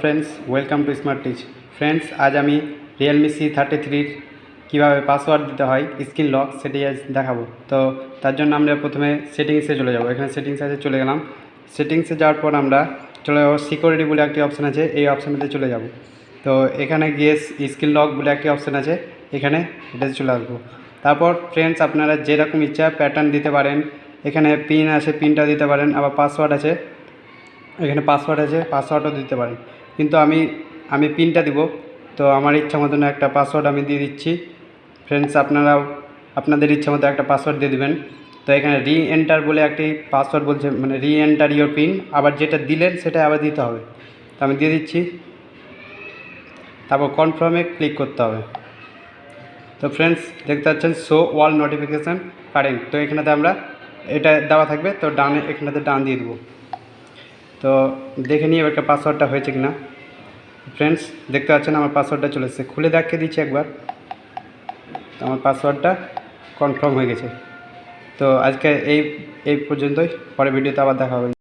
Friends, welcome to Smart Teach. Friends, আজ আমি Realme C thirty থ্রির কীভাবে পাসওয়ার্ড দিতে হয়, স্ক্রিন লক, সেটি আজ দেখাবো। তো তার জন্য আমরা প্রথমে সেটিংসে চলে যাব। এখানে সেটিংস আছে চলে গেলাম। সেটিংসে যাওয়ার পর আমরা চলে যাব সিকিউরিটি বলে একটি অপশান আছে, এই অপশানটাতে চলে যাব। তো এখানে গিয়ে স্ক্রিন লক বলে একটি অপশান আছে, এখানে এটাতে চলে আসব। তারপর ফ্রেন্ডস, আপনারা যেরকম ইচ্ছা প্যাটার্ন দিতে পারেন। এখানে পিন আছে পিনটা দিতে পারেন, আবার পাসওয়ার্ড আছে এখানে পাসওয়ার্ড আছে পাসওয়ার্ডও দিতে পারেন কিন্তু আমি আমি পিনটা দিব। তো আমার ইচ্ছা মতন একটা পাসওয়ার্ড আমি দিয়ে দিচ্ছি। ফ্রেন্ডস আপনারাও, আপনাদের ইচ্ছা মতো একটা পাসওয়ার্ড দিয়ে দেবেন। তো এখানে রি এন্টার বলে একটি পাসওয়ার্ড বলছে মানে রি এন্টার ইয়োর পিন আবার যেটা দিলেন, সেটা আবার দিতে হবে। তো আমি দিয়ে দিচ্ছি। তারপর কনফার্মে ক্লিক করতে হবে। তো ফ্রেন্ডস দেখতে পাচ্ছেন শো ওয়াল নোটিফিকেশান কারেন্ট তো এখানেতে আমরা, এটা দেওয়া থাকবে। তো ডানে, এখানেতে ডান দিয়ে দেবো। তো দেখে নিই এবার পাসওয়ার্ডটা হয়েছে কি না ফ্রেন্ডস দেখতে পাচ্ছেন আমার পাসওয়ার্ডটা চলে এসেছে। খুলে দেখিয়ে দিচ্ছি একবার। তো আমার পাসওয়ার্ডটা কনফার্ম হয়ে গেছে। তো আজকে এই এই পর্যন্তই। পরে ভিডিওতে আবার দেখা হবে।